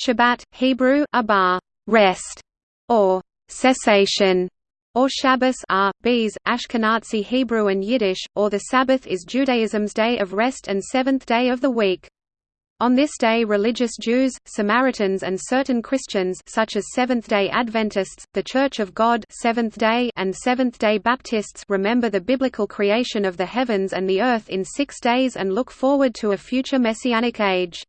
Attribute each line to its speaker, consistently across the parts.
Speaker 1: Shabbat, Hebrew, abar, rest, or cessation, or Shabbos are, B's, Ashkenazi Hebrew and Yiddish, or the Sabbath is Judaism's day of rest and seventh day of the week. On this day religious Jews, Samaritans and certain Christians such as Seventh-day Adventists, the Church of God Seventh-day and Seventh-day Baptists remember the biblical creation of the heavens and the earth in six days and look forward to a future messianic age.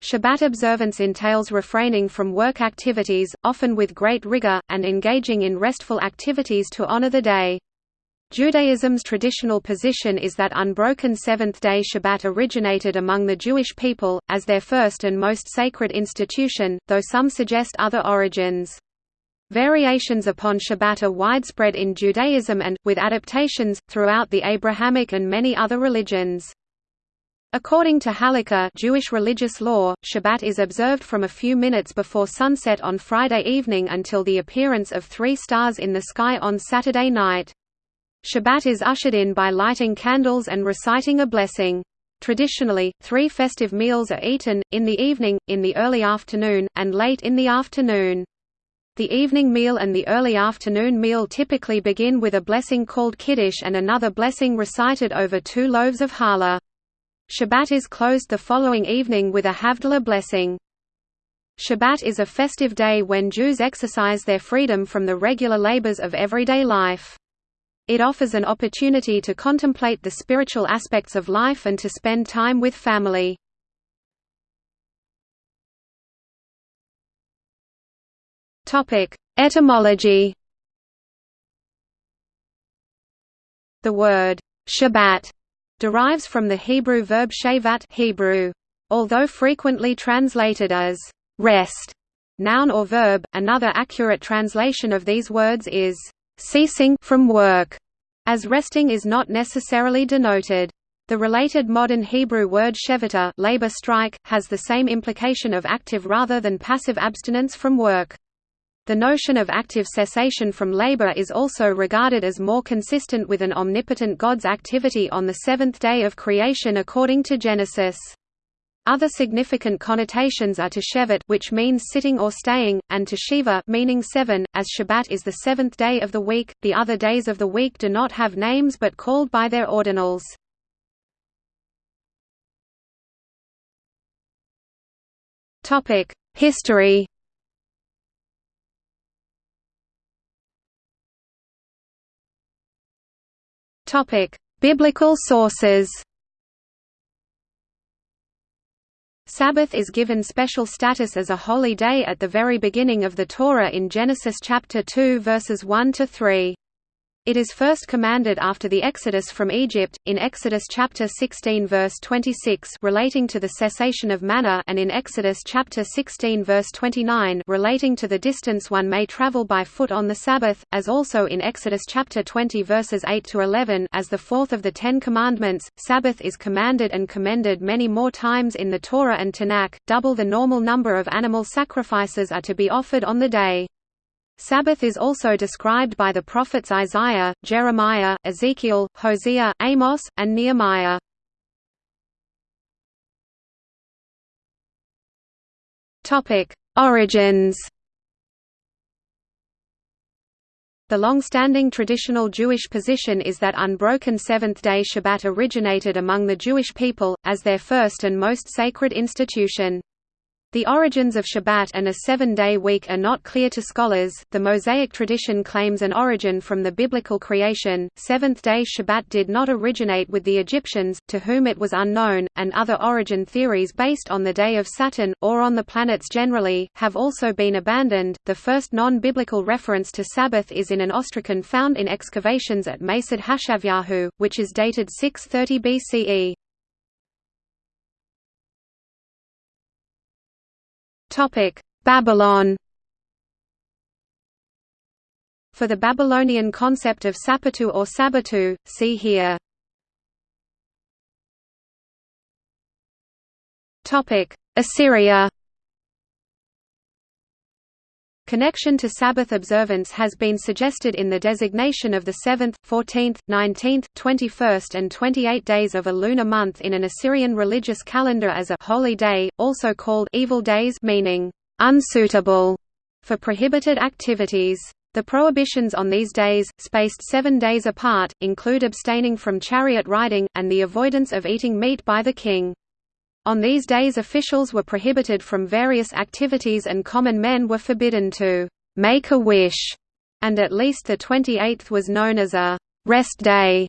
Speaker 1: Shabbat observance entails refraining from work activities, often with great rigor, and engaging in restful activities to honor the day. Judaism's traditional position is that unbroken seventh-day Shabbat originated among the Jewish people, as their first and most sacred institution, though some suggest other origins. Variations upon Shabbat are widespread in Judaism and, with adaptations, throughout the Abrahamic and many other religions. According to Halakha Jewish religious law, Shabbat is observed from a few minutes before sunset on Friday evening until the appearance of three stars in the sky on Saturday night. Shabbat is ushered in by lighting candles and reciting a blessing. Traditionally, three festive meals are eaten, in the evening, in the early afternoon, and late in the afternoon. The evening meal and the early afternoon meal typically begin with a blessing called Kiddush and another blessing recited over two loaves of challah. Shabbat is closed the following evening with a Havdalah blessing. Shabbat is a festive day when Jews exercise their freedom from the regular labors of everyday life. It offers an opportunity to contemplate the spiritual aspects of life and to spend time with family. Etymology The word Shabbat derives from the Hebrew verb shavat Hebrew. Although frequently translated as rest, noun or verb, another accurate translation of these words is ceasing from work, as resting is not necessarily denoted. The related modern Hebrew word shevita labor strike, has the same implication of active rather than passive abstinence from work. The notion of active cessation from labor is also regarded as more consistent with an omnipotent God's activity on the seventh day of creation according to Genesis. Other significant connotations are to shevet which means sitting or staying, and to shiva meaning seven, as Shabbat is the seventh day of the week. The other days of the week do not have names but called by their ordinals. History. Topic: Biblical sources. Sabbath is given special status as a holy day at the very beginning of the Torah in Genesis chapter 2 verses 1 to 3. It is first commanded after the Exodus from Egypt, in Exodus chapter 16 verse 26 relating to the cessation of manna and in Exodus chapter 16 verse 29 relating to the distance one may travel by foot on the Sabbath, as also in Exodus chapter 20 verses 8 to 11 as the fourth of the Ten Commandments. Sabbath is commanded and commended many more times in the Torah and Tanakh, double the normal number of animal sacrifices are to be offered on the day. Sabbath is also described by the prophets Isaiah, Jeremiah, Ezekiel, Hosea, Amos, and Nehemiah. Origins The long-standing traditional Jewish position is that unbroken seventh-day Shabbat originated among the Jewish people, as their first and most sacred institution. The origins of Shabbat and a seven-day week are not clear to scholars. The Mosaic tradition claims an origin from the biblical creation. Seventh-day Shabbat did not originate with the Egyptians, to whom it was unknown, and other origin theories based on the day of Saturn or on the planets generally have also been abandoned. The first non-biblical reference to Sabbath is in an ostracon found in excavations at Masad Hashavyahu, which is dated 630 BCE. Topic: Babylon. For the Babylonian concept of Sapatu or Sabatu, see here. Topic: Assyria. Connection to Sabbath observance has been suggested in the designation of the 7th, 14th, 19th, 21st and 28 days of a lunar month in an Assyrian religious calendar as a holy day, also called evil days meaning unsuitable for prohibited activities. The prohibitions on these days, spaced seven days apart, include abstaining from chariot riding, and the avoidance of eating meat by the king. On these days officials were prohibited from various activities and common men were forbidden to «make a wish», and at least the 28th was known as a «rest day».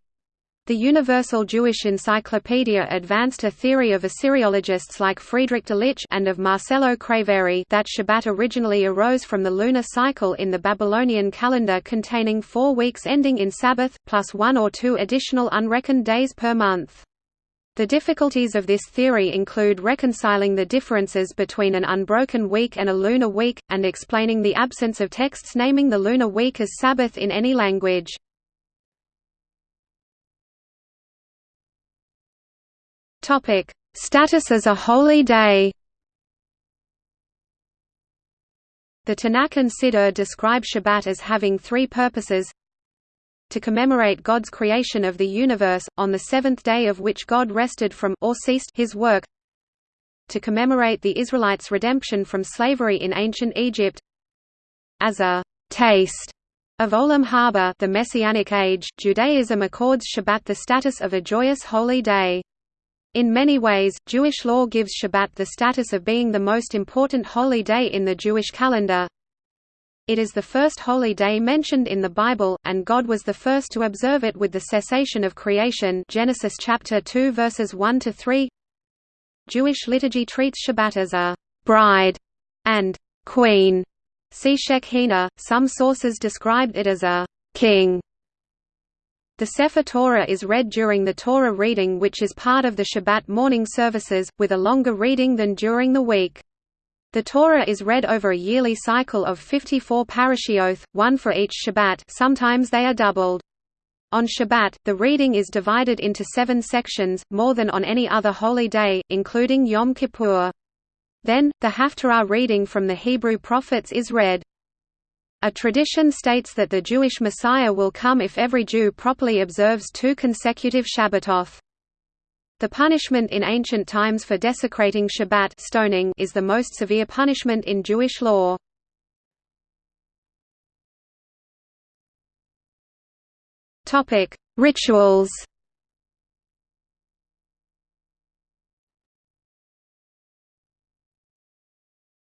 Speaker 1: The Universal Jewish Encyclopedia advanced a theory of Assyriologists like Friedrich Delitzsch and of Marcello Craveri that Shabbat originally arose from the lunar cycle in the Babylonian calendar containing four weeks ending in Sabbath, plus one or two additional unreckoned days per month. The difficulties of this theory include reconciling the differences between an unbroken week and a lunar week, and explaining the absence of texts naming the lunar week as Sabbath in any language. Status as a holy day The Tanakh and Siddur describe Shabbat as having three purposes to commemorate God's creation of the universe, on the seventh day of which God rested from or ceased his work to commemorate the Israelites' redemption from slavery in ancient Egypt as a «taste» of Olam Haba the Messianic Age, Judaism accords Shabbat the status of a joyous holy day. In many ways, Jewish law gives Shabbat the status of being the most important holy day in the Jewish calendar, it is the first holy day mentioned in the Bible, and God was the first to observe it with the cessation of creation Genesis chapter 2 verses 1 to 3. Jewish liturgy treats Shabbat as a bride and queen. See Shekhina. Some sources described it as a king. The Sefer Torah is read during the Torah reading which is part of the Shabbat morning services, with a longer reading than during the week. The Torah is read over a yearly cycle of 54 parashioth, one for each Shabbat sometimes they are doubled. On Shabbat, the reading is divided into seven sections, more than on any other holy day, including Yom Kippur. Then, the Haftarah reading from the Hebrew prophets is read. A tradition states that the Jewish Messiah will come if every Jew properly observes two consecutive Shabbatoth. The punishment in ancient times for desecrating Shabbat stoning is the most severe punishment in Jewish law. Topic: Rituals.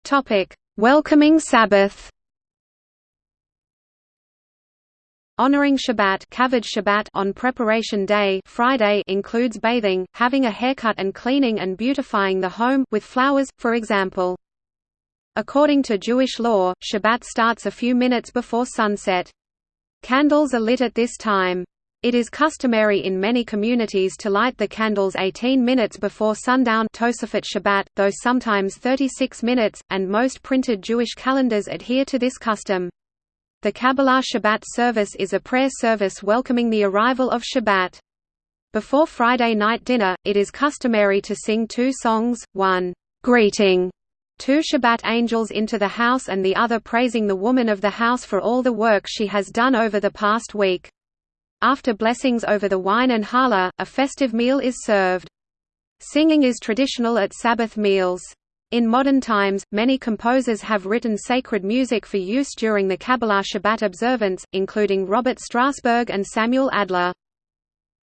Speaker 1: Topic: Welcoming Sabbath. Honoring Shabbat, Shabbat on Preparation Day Friday includes bathing, having a haircut and cleaning and beautifying the home with flowers, for example. According to Jewish law, Shabbat starts a few minutes before sunset. Candles are lit at this time. It is customary in many communities to light the candles 18 minutes before sundown Tosafot Shabbat, though sometimes 36 minutes, and most printed Jewish calendars adhere to this custom. The Kabbalat Shabbat service is a prayer service welcoming the arrival of Shabbat. Before Friday night dinner, it is customary to sing two songs, one, "'Greeting' two Shabbat angels into the house and the other praising the woman of the house for all the work she has done over the past week. After blessings over the wine and challah, a festive meal is served. Singing is traditional at Sabbath meals. In modern times, many composers have written sacred music for use during the Kabbalat Shabbat observance, including Robert Strassburg and Samuel Adler.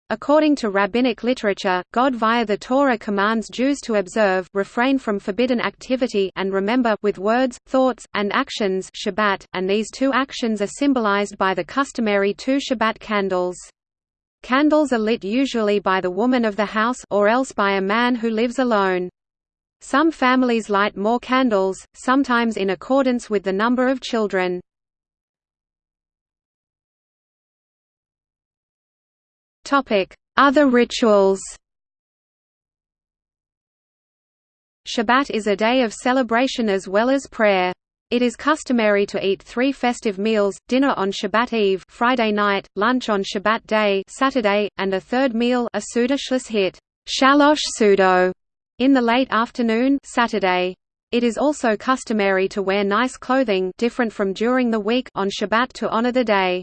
Speaker 1: According to rabbinic literature, God via the Torah commands Jews to observe refrain from forbidden activity and remember with words, thoughts, and actions Shabbat, and these two actions are symbolized by the customary two Shabbat candles. Candles are lit usually by the woman of the house or else by a man who lives alone. Some families light more candles, sometimes in accordance with the number of children. Other rituals Shabbat is a day of celebration as well as prayer. It is customary to eat three festive meals, dinner on Shabbat Eve Friday night, lunch on Shabbat day Saturday, and a third meal a hit, Shalosh Sudo, in the late afternoon Saturday. It is also customary to wear nice clothing different from during the week on Shabbat to honor the day.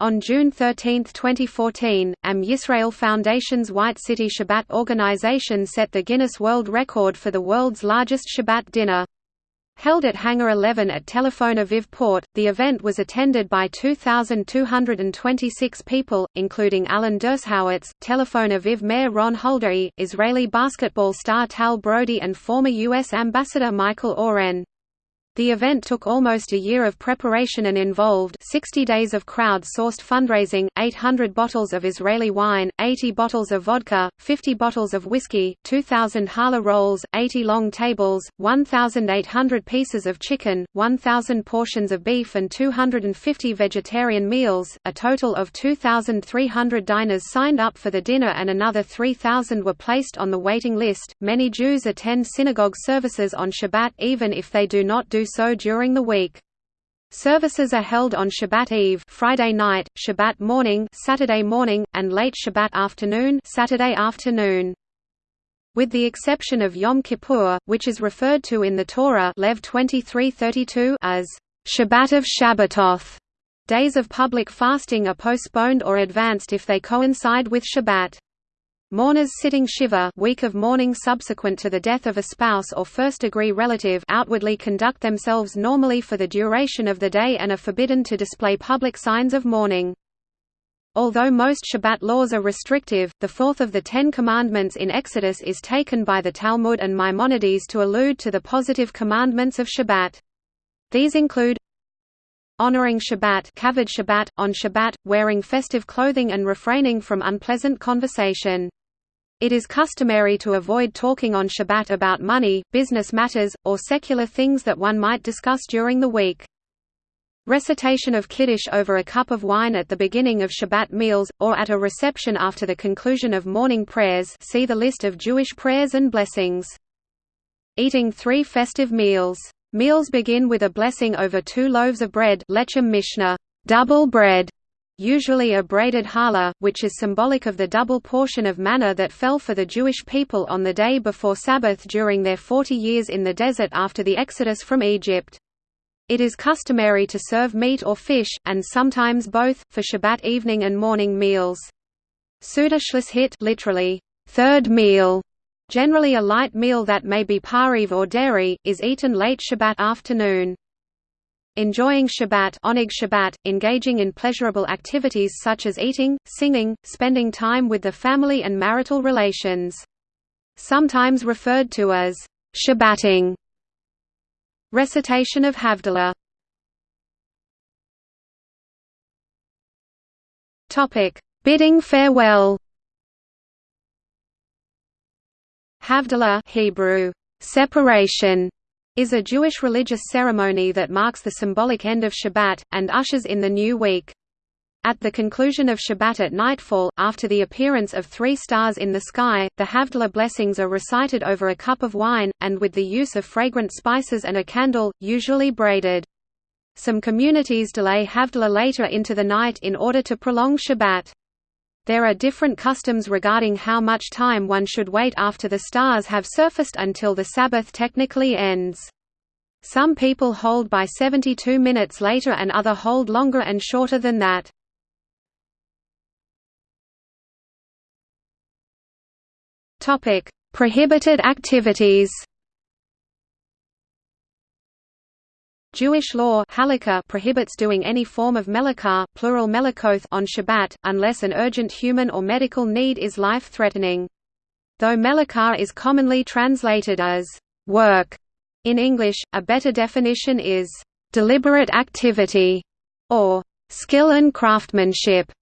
Speaker 1: On June 13, 2014, Am Yisrael Foundation's White City Shabbat organization set the Guinness World Record for the world's largest Shabbat dinner. Held at Hangar 11 at Telephone Aviv Port, the event was attended by 2,226 people, including Alan Dershowitz, Telephone Aviv Mayor Ron Huldai, Israeli basketball star Tal Brody and former U.S. Ambassador Michael Oren. The event took almost a year of preparation and involved 60 days of crowd-sourced fundraising, 800 bottles of Israeli wine, 80 bottles of vodka, 50 bottles of whiskey, 2,000 challah rolls, 80 long tables, 1,800 pieces of chicken, 1,000 portions of beef and 250 vegetarian meals. A total of 2,300 diners signed up for the dinner and another 3,000 were placed on the waiting list. Many Jews attend synagogue services on Shabbat even if they do not do so during the week. Services are held on Shabbat Eve, Friday night, Shabbat morning, Saturday morning, and late Shabbat afternoon, Saturday afternoon. With the exception of Yom Kippur, which is referred to in the Torah Lev 23:32 as Shabbat of Shabbatoth. Days of public fasting are postponed or advanced if they coincide with Shabbat. Mourners sitting Shiva week of mourning subsequent to the death of a spouse or first-degree relative outwardly conduct themselves normally for the duration of the day and are forbidden to display public signs of mourning. Although most Shabbat laws are restrictive, the fourth of the Ten Commandments in Exodus is taken by the Talmud and Maimonides to allude to the positive commandments of Shabbat. These include honoring Shabbat, Shabbat on Shabbat, wearing festive clothing and refraining from unpleasant conversation. It is customary to avoid talking on Shabbat about money, business matters, or secular things that one might discuss during the week. Recitation of Kiddush over a cup of wine at the beginning of Shabbat meals, or at a reception after the conclusion of morning prayers see the list of Jewish prayers and blessings. Eating three festive meals. Meals begin with a blessing over two loaves of bread lechem mishneh, double bread, usually a braided challah, which is symbolic of the double portion of manna that fell for the Jewish people on the day before Sabbath during their 40 years in the desert after the exodus from Egypt. It is customary to serve meat or fish, and sometimes both, for Shabbat evening and morning meals. Suda hit literally, third meal, generally a light meal that may be pareve or dairy, is eaten late Shabbat afternoon. Enjoying Shabbat, Oneg Shabbat, engaging in pleasurable activities such as eating, singing, spending time with the family and marital relations. Sometimes referred to as Shabbating. Recitation of Havdalah Topic: Bidding farewell. Havdalah Hebrew, separation is a Jewish religious ceremony that marks the symbolic end of Shabbat, and ushers in the new week. At the conclusion of Shabbat at nightfall, after the appearance of three stars in the sky, the Havdalah blessings are recited over a cup of wine, and with the use of fragrant spices and a candle, usually braided. Some communities delay Havdalah later into the night in order to prolong Shabbat. There are different customs regarding how much time one should wait after the stars have surfaced until the Sabbath technically ends. Some people hold by 72 minutes later and other hold longer and shorter than that. Prohibited activities Jewish law prohibits doing any form of melakah plural melakoth on Shabbat, unless an urgent human or medical need is life-threatening. Though melakah is commonly translated as work in English, a better definition is deliberate activity or skill and craftsmanship.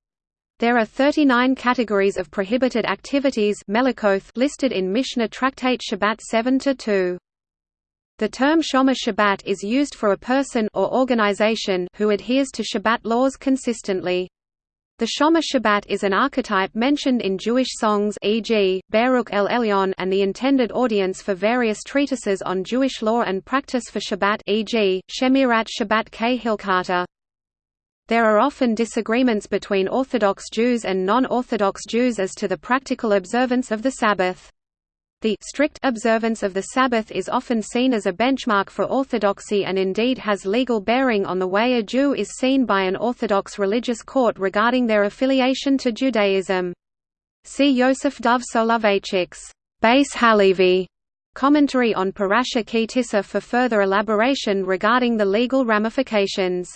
Speaker 1: There are 39 categories of prohibited activities listed in Mishnah Tractate Shabbat 7-2. The term Shomer Shabbat is used for a person or organization who adheres to Shabbat laws consistently. The Shomer Shabbat is an archetype mentioned in Jewish songs e.g., Baruch El Elyon and the intended audience for various treatises on Jewish law and practice for Shabbat e.g., Shemirat Shabbat Kehilchatah. There are often disagreements between Orthodox Jews and non-Orthodox Jews as to the practical observance of the Sabbath. The strict observance of the Sabbath is often seen as a benchmark for orthodoxy and indeed has legal bearing on the way a Jew is seen by an Orthodox religious court regarding their affiliation to Judaism. See Yosef Dov Soloveitchik's Beis Halevi commentary on Parasha Ki Tisa for further elaboration regarding the legal ramifications.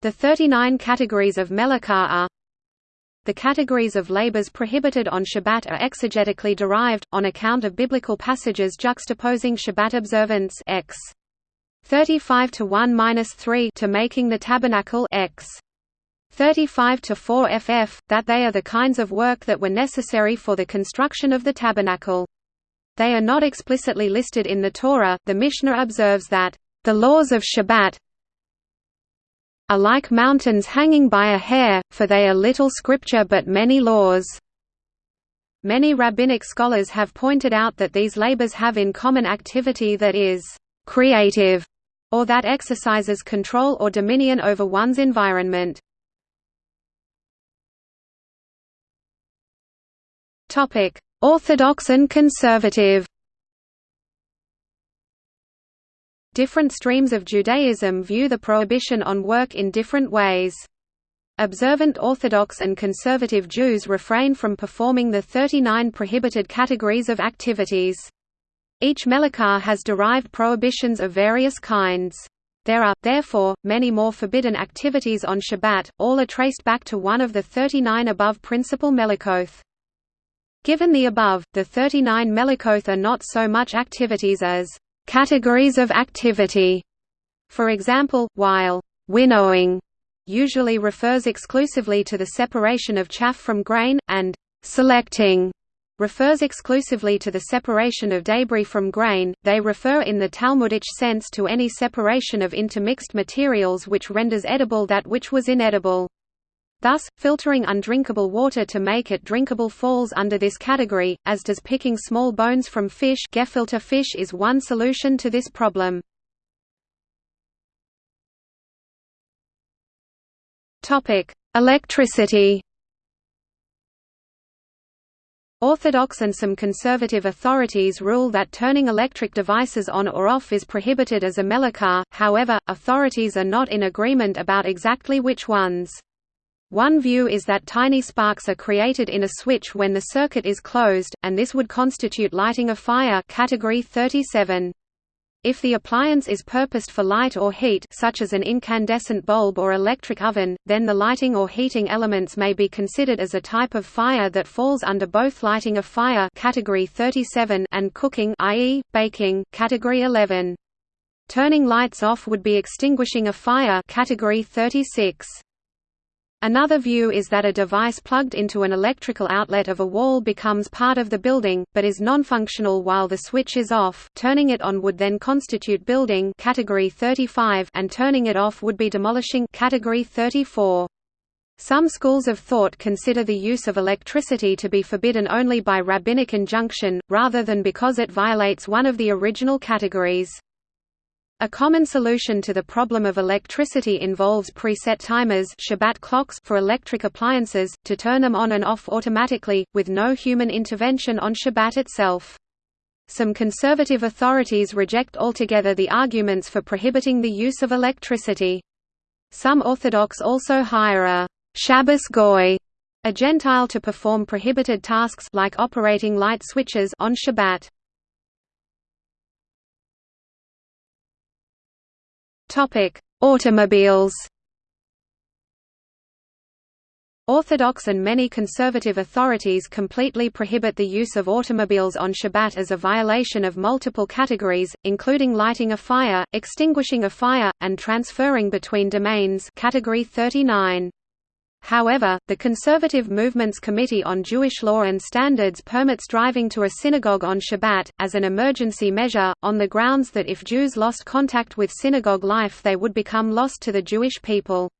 Speaker 1: The 39 categories of Melachah are the categories of labors prohibited on Shabbat are exegetically derived, on account of biblical passages juxtaposing Shabbat observance x 35 to 1-3 to making the tabernacle x 35 to 4 ff, that they are the kinds of work that were necessary for the construction of the tabernacle. They are not explicitly listed in the Torah. The Mishnah observes that the laws of Shabbat, are like mountains hanging by a hair, for they are little scripture but many laws. Many rabbinic scholars have pointed out that these labors have in common activity that is creative, or that exercises control or dominion over one's environment. Orthodox and conservative Different streams of Judaism view the prohibition on work in different ways. Observant Orthodox and conservative Jews refrain from performing the 39 prohibited categories of activities. Each melachah has derived prohibitions of various kinds. There are, therefore, many more forbidden activities on Shabbat, all are traced back to one of the 39 above principal melachoth. Given the above, the 39 melachoth are not so much activities as Categories of activity For example, while winnowing usually refers exclusively to the separation of chaff from grain, and selecting refers exclusively to the separation of debris from grain, they refer in the Talmudic sense to any separation of intermixed materials which renders edible that which was inedible. Thus, filtering undrinkable water to make it drinkable falls under this category, as does picking small bones from fish Gefilte fish is one solution to this problem. Electricity Orthodox and some conservative authorities rule that turning electric devices on or off is prohibited as a melachah, however, authorities are not in agreement about exactly which ones. One view is that tiny sparks are created in a switch when the circuit is closed, and this would constitute lighting a fire category 37. If the appliance is purposed for light or heat such as an incandescent bulb or electric oven, then the lighting or heating elements may be considered as a type of fire that falls under both lighting a fire category 37 and cooking i.e., baking category 11. Turning lights off would be extinguishing a fire category 36. Another view is that a device plugged into an electrical outlet of a wall becomes part of the building, but is non-functional while the switch is off turning it on would then constitute building category 35 and turning it off would be demolishing category 34. Some schools of thought consider the use of electricity to be forbidden only by rabbinic injunction, rather than because it violates one of the original categories. A common solution to the problem of electricity involves preset timers Shabbat clocks for electric appliances, to turn them on and off automatically, with no human intervention on Shabbat itself. Some conservative authorities reject altogether the arguments for prohibiting the use of electricity. Some Orthodox also hire a Shabbos goy, a Gentile to perform prohibited tasks like operating light switches on Shabbat. Topic: Automobiles. Orthodox and many conservative authorities completely prohibit the use of automobiles on Shabbat as a violation of multiple categories, including lighting a fire, extinguishing a fire, and transferring between domains category 39. However, the Conservative Movement's Committee on Jewish Law and Standards permits driving to a synagogue on Shabbat, as an emergency measure, on the grounds that if Jews lost contact with synagogue life they would become lost to the Jewish people.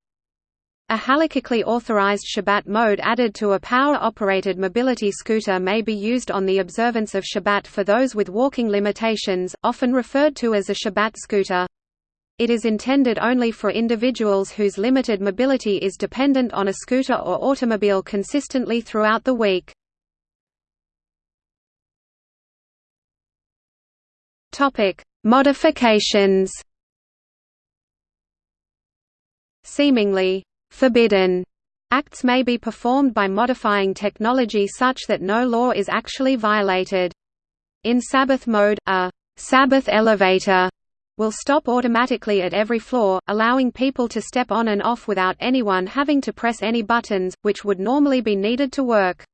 Speaker 1: A halakhically authorized Shabbat mode added to a power-operated mobility scooter may be used on the observance of Shabbat for those with walking limitations, often referred to as a Shabbat scooter. It is intended only for individuals whose limited mobility is dependent on a scooter or automobile consistently throughout the week. Modifications. Seemingly forbidden acts may be performed by modifying technology such that no law is actually violated. In Sabbath mode, a Sabbath elevator will stop automatically at every floor, allowing people to step on and off without anyone having to press any buttons, which would normally be needed to work.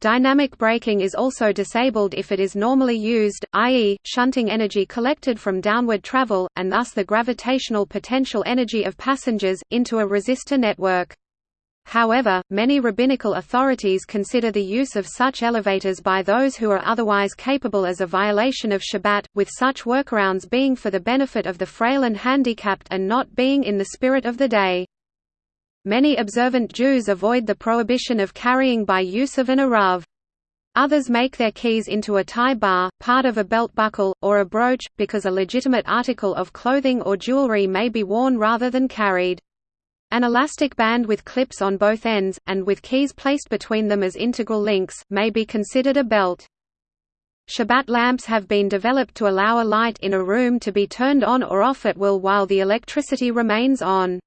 Speaker 1: Dynamic braking is also disabled if it is normally used, i.e., shunting energy collected from downward travel, and thus the gravitational potential energy of passengers, into a resistor network. However, many rabbinical authorities consider the use of such elevators by those who are otherwise capable as a violation of Shabbat, with such workarounds being for the benefit of the frail and handicapped and not being in the spirit of the day. Many observant Jews avoid the prohibition of carrying by use of an eruv. Others make their keys into a tie bar, part of a belt buckle, or a brooch, because a legitimate article of clothing or jewelry may be worn rather than carried. An elastic band with clips on both ends, and with keys placed between them as integral links, may be considered a belt. Shabbat lamps have been developed to allow a light in a room to be turned on or off at will while the electricity remains on.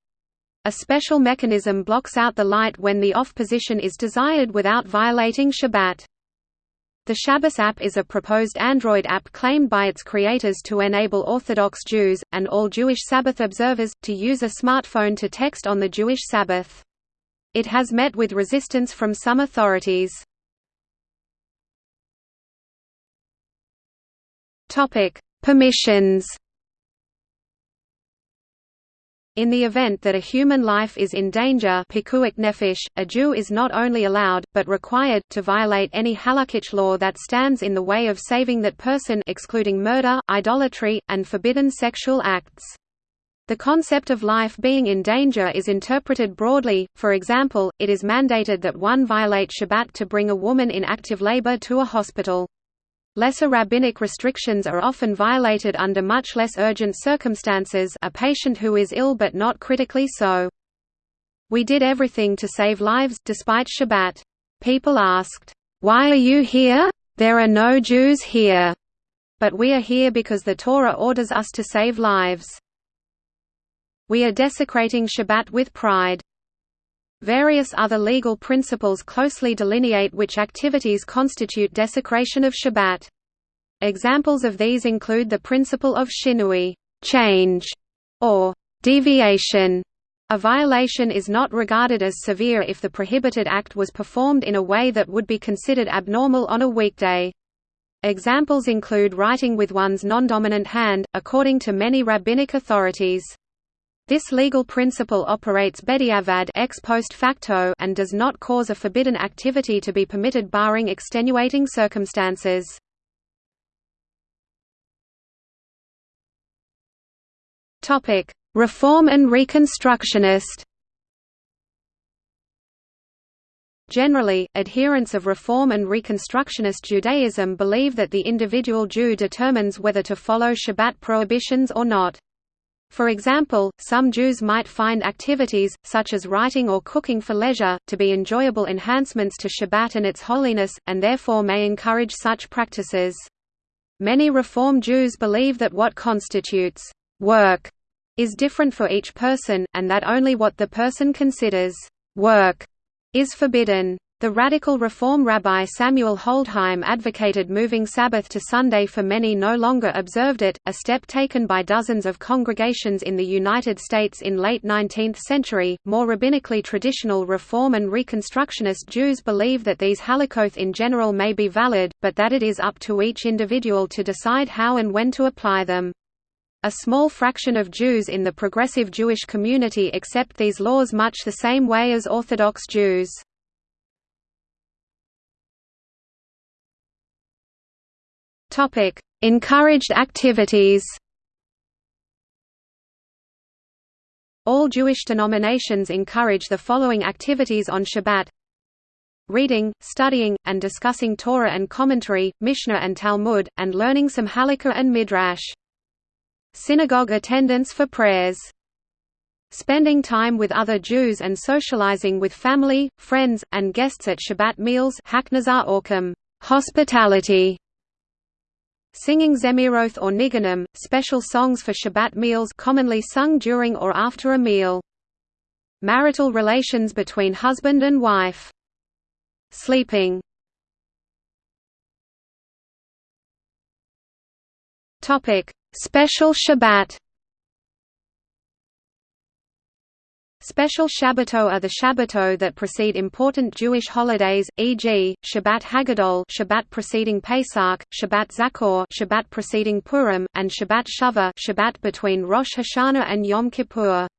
Speaker 1: A special mechanism blocks out the light when the off position is desired without violating Shabbat. The Shabbos app is a proposed Android app claimed by its creators to enable Orthodox Jews, and all Jewish Sabbath observers, to use a smartphone to text on the Jewish Sabbath. It has met with resistance from some authorities. Permissions in the event that a human life is in danger nefesh, a Jew is not only allowed, but required, to violate any halakhic law that stands in the way of saving that person excluding murder, idolatry, and forbidden sexual acts. The concept of life being in danger is interpreted broadly, for example, it is mandated that one violate Shabbat to bring a woman in active labor to a hospital. Lesser rabbinic restrictions are often violated under much less urgent circumstances a patient who is ill but not critically so. We did everything to save lives, despite Shabbat. People asked, "'Why are you here? There are no Jews here.' But we are here because the Torah orders us to save lives. We are desecrating Shabbat with pride. Various other legal principles closely delineate which activities constitute desecration of Shabbat. Examples of these include the principle of shinui change", or deviation. A violation is not regarded as severe if the prohibited act was performed in a way that would be considered abnormal on a weekday. Examples include writing with one's non-dominant hand, according to many rabbinic authorities. This legal principle operates bediavad ex post facto and does not cause a forbidden activity to be permitted barring extenuating circumstances. Topic: Reform and Reconstructionist. Generally, adherents of Reform and Reconstructionist Judaism believe that the individual Jew determines whether to follow Shabbat prohibitions or not. For example, some Jews might find activities, such as writing or cooking for leisure, to be enjoyable enhancements to Shabbat and its holiness, and therefore may encourage such practices. Many Reform Jews believe that what constitutes work is different for each person, and that only what the person considers work is forbidden. The radical Reform Rabbi Samuel Holdheim advocated moving Sabbath to Sunday for many no longer observed it, a step taken by dozens of congregations in the United States in late 19th century. More rabbinically traditional Reform and Reconstructionist Jews believe that these halakoth in general may be valid, but that it is up to each individual to decide how and when to apply them. A small fraction of Jews in the progressive Jewish community accept these laws much the same way as Orthodox Jews. Topic: Encouraged activities. All Jewish denominations encourage the following activities on Shabbat: reading, studying, and discussing Torah and commentary, Mishnah and Talmud, and learning some Halakha and Midrash. Synagogue attendance for prayers. Spending time with other Jews and socializing with family, friends, and guests at Shabbat meals hospitality Singing Zemiroth or Niganim, special songs for Shabbat meals commonly sung during or after a meal. Marital relations between husband and wife. Sleeping Special Shabbat Special Shabbatot are the Shabbatot that precede important Jewish holidays, e.g., Shabbat Hagadol Shabbat preceding Pesach, Shabbat Zachor Shabbat preceding Purim, and Shabbat Shuvah Shabbat between Rosh Hashanah and Yom Kippur.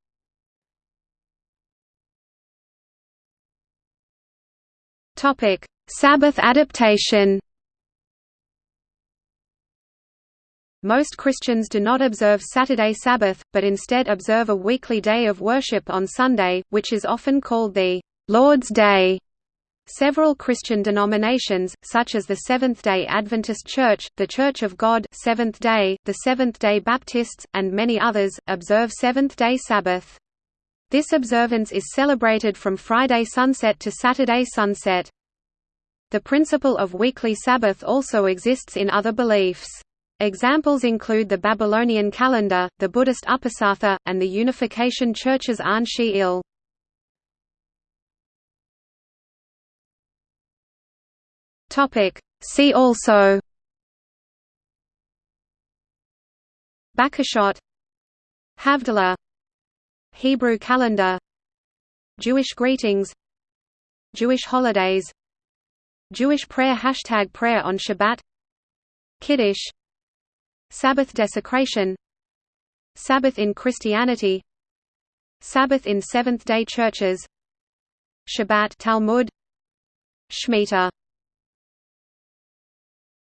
Speaker 1: Sabbath adaptation Most Christians do not observe Saturday Sabbath, but instead observe a weekly day of worship on Sunday, which is often called the Lord's Day. Several Christian denominations, such as the Seventh-day Adventist Church, the Church of God Seventh-day, the Seventh-day Baptists, and many others, observe Seventh-day Sabbath. This observance is celebrated from Friday sunset to Saturday sunset. The principle of weekly Sabbath also exists in other beliefs. Examples include the Babylonian calendar, the Buddhist Uposatha, and the Unification Church's An Shi Il. See also Bakashot Havdalah Hebrew calendar Jewish greetings Jewish holidays Jewish prayer Hashtag prayer on Shabbat Kiddush Sabbath desecration. Sabbath in Christianity. Sabbath in Seventh-day churches. Shabbat Talmud. Shemitah